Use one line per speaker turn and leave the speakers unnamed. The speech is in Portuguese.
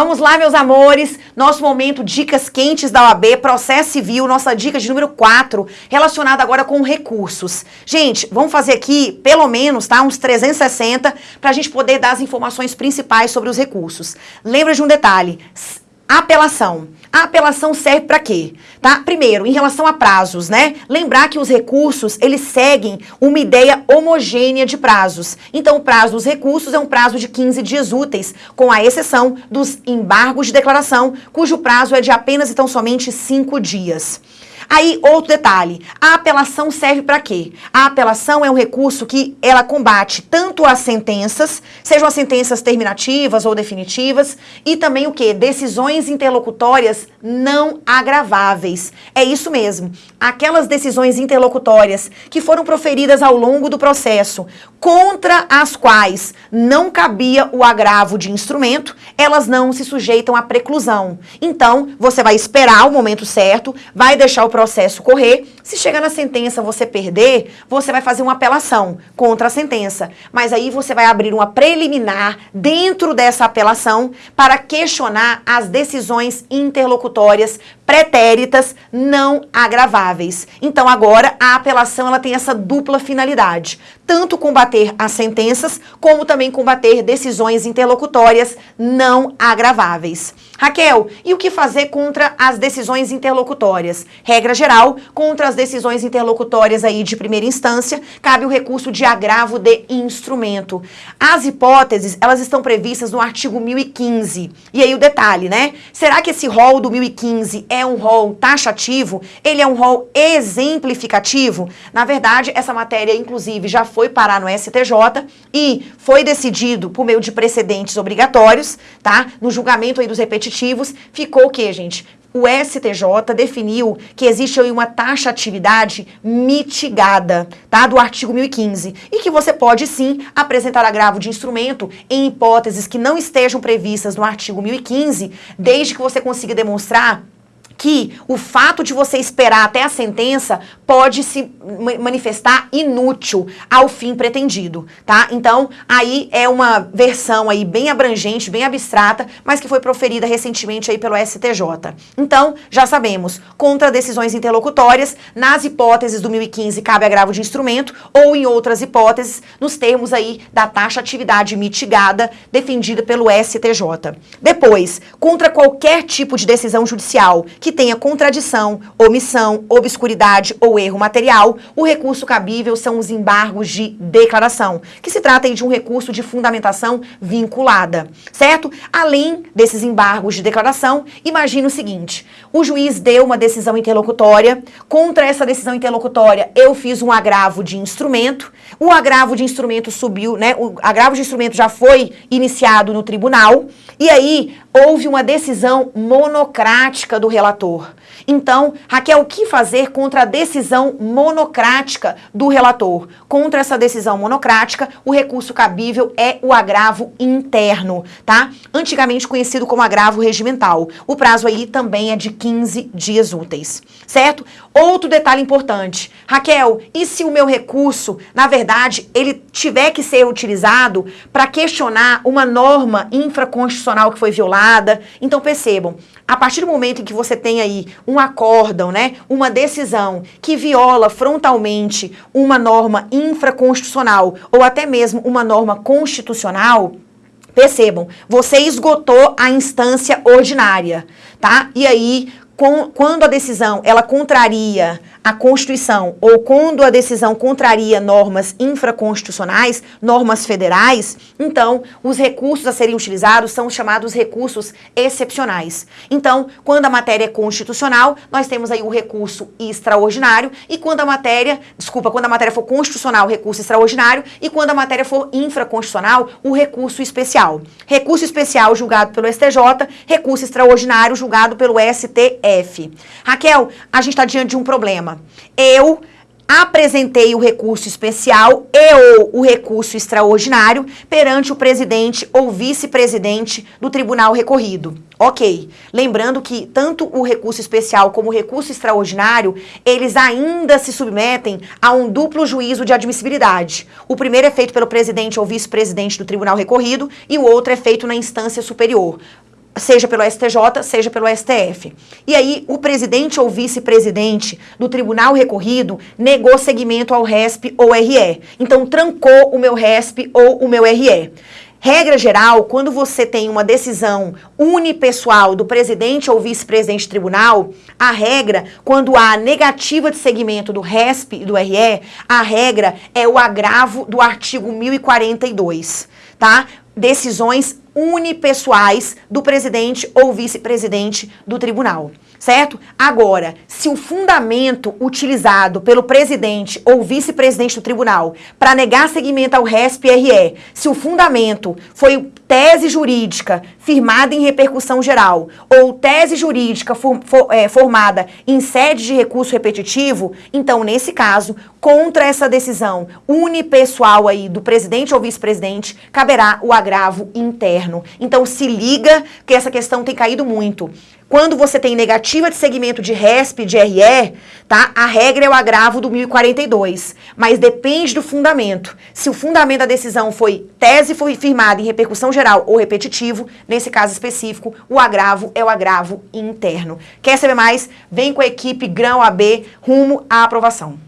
Vamos lá, meus amores, nosso momento Dicas Quentes da OAB, processo civil, nossa dica de número 4, relacionada agora com recursos. Gente, vamos fazer aqui, pelo menos, tá, uns 360, para a gente poder dar as informações principais sobre os recursos. Lembra de um detalhe, apelação. A apelação serve para quê? Tá? Primeiro, em relação a prazos, né? Lembrar que os recursos, eles seguem uma ideia homogênea de prazos. Então, o prazo dos recursos é um prazo de 15 dias úteis, com a exceção dos embargos de declaração, cujo prazo é de apenas e tão somente 5 dias. Aí, outro detalhe, a apelação serve para quê? A apelação é um recurso que ela combate tanto as sentenças, sejam as sentenças terminativas ou definitivas, e também o quê? Decisões interlocutórias não agraváveis. É isso mesmo, aquelas decisões interlocutórias que foram proferidas ao longo do processo, contra as quais não cabia o agravo de instrumento, elas não se sujeitam à preclusão. Então, você vai esperar o momento certo, vai deixar o processo correr. Se chegar na sentença você perder, você vai fazer uma apelação contra a sentença. Mas aí você vai abrir uma preliminar dentro dessa apelação para questionar as decisões interlocutórias pretéritas não agraváveis. Então agora a apelação ela tem essa dupla finalidade, tanto combater as sentenças como também combater decisões interlocutórias não agraváveis. Raquel, e o que fazer contra as decisões interlocutórias? Regra geral, contra as decisões interlocutórias aí de primeira instância, cabe o recurso de agravo de instrumento. As hipóteses, elas estão previstas no artigo 1015. E aí o detalhe, né? Será que esse rol do 1015 é é um rol taxativo, ele é um rol exemplificativo. Na verdade, essa matéria, inclusive, já foi parar no STJ e foi decidido por meio de precedentes obrigatórios, tá? No julgamento aí dos repetitivos, ficou o quê, gente? O STJ definiu que existe aí uma taxatividade mitigada, tá? Do artigo 1015. E que você pode sim apresentar agravo de instrumento em hipóteses que não estejam previstas no artigo 1015, desde que você consiga demonstrar que o fato de você esperar até a sentença pode se manifestar inútil ao fim pretendido, tá? Então, aí é uma versão aí bem abrangente, bem abstrata, mas que foi proferida recentemente aí pelo STJ. Então, já sabemos, contra decisões interlocutórias, nas hipóteses do 1015 cabe agravo de instrumento, ou em outras hipóteses, nos termos aí da taxa atividade mitigada defendida pelo STJ. Depois, contra qualquer tipo de decisão judicial que que tenha contradição, omissão, obscuridade ou erro material, o recurso cabível são os embargos de declaração, que se trata de um recurso de fundamentação vinculada, certo? Além desses embargos de declaração, imagine o seguinte, o juiz deu uma decisão interlocutória, contra essa decisão interlocutória eu fiz um agravo de instrumento, o agravo de instrumento subiu, né, o agravo de instrumento já foi iniciado no tribunal, e aí houve uma decisão monocrática do relator relator. Então, Raquel, o que fazer contra a decisão monocrática do relator? Contra essa decisão monocrática, o recurso cabível é o agravo interno, tá? Antigamente conhecido como agravo regimental. O prazo aí também é de 15 dias úteis, certo? Outro detalhe importante. Raquel, e se o meu recurso, na verdade, ele tiver que ser utilizado para questionar uma norma infraconstitucional que foi violada? Então, percebam, a partir do momento em que você tem aí um acórdão, né, uma decisão que viola frontalmente uma norma infraconstitucional ou até mesmo uma norma constitucional, percebam, você esgotou a instância ordinária, tá? E aí, com, quando a decisão ela contraria a Constituição ou quando a decisão contraria normas infraconstitucionais, normas federais, então os recursos a serem utilizados são chamados recursos excepcionais. Então, quando a matéria é constitucional, nós temos aí o recurso extraordinário e quando a matéria, desculpa, quando a matéria for constitucional, recurso extraordinário e quando a matéria for infraconstitucional, o recurso especial. Recurso especial julgado pelo STJ, recurso extraordinário julgado pelo STF. Raquel, a gente está diante de um problema eu apresentei o recurso especial e ou o recurso extraordinário perante o presidente ou vice-presidente do tribunal recorrido. Ok, lembrando que tanto o recurso especial como o recurso extraordinário, eles ainda se submetem a um duplo juízo de admissibilidade. O primeiro é feito pelo presidente ou vice-presidente do tribunal recorrido e o outro é feito na instância superior seja pelo STJ, seja pelo STF. E aí, o presidente ou vice-presidente do tribunal recorrido negou seguimento ao RESP ou RE. Então, trancou o meu RESP ou o meu RE. Regra geral, quando você tem uma decisão unipessoal do presidente ou vice-presidente do tribunal, a regra, quando há negativa de segmento do RESP e do RE, a regra é o agravo do artigo 1042, tá? Decisões unipessoais do presidente ou vice-presidente do tribunal certo? Agora, se o fundamento utilizado pelo presidente ou vice-presidente do tribunal para negar seguimento ao RESP-RE, se o fundamento foi tese jurídica firmada em repercussão geral ou tese jurídica for, for, é, formada em sede de recurso repetitivo, então, nesse caso, contra essa decisão unipessoal aí do presidente ou vice-presidente, caberá o agravo interno. Então, se liga que essa questão tem caído muito. Quando você tem negativa de segmento de RESP, de RE, tá? A regra é o agravo do 1042, mas depende do fundamento. Se o fundamento da decisão foi tese foi firmada em repercussão geral ou repetitivo, nesse caso específico, o agravo é o agravo interno. Quer saber mais? Vem com a equipe Grão AB rumo à aprovação.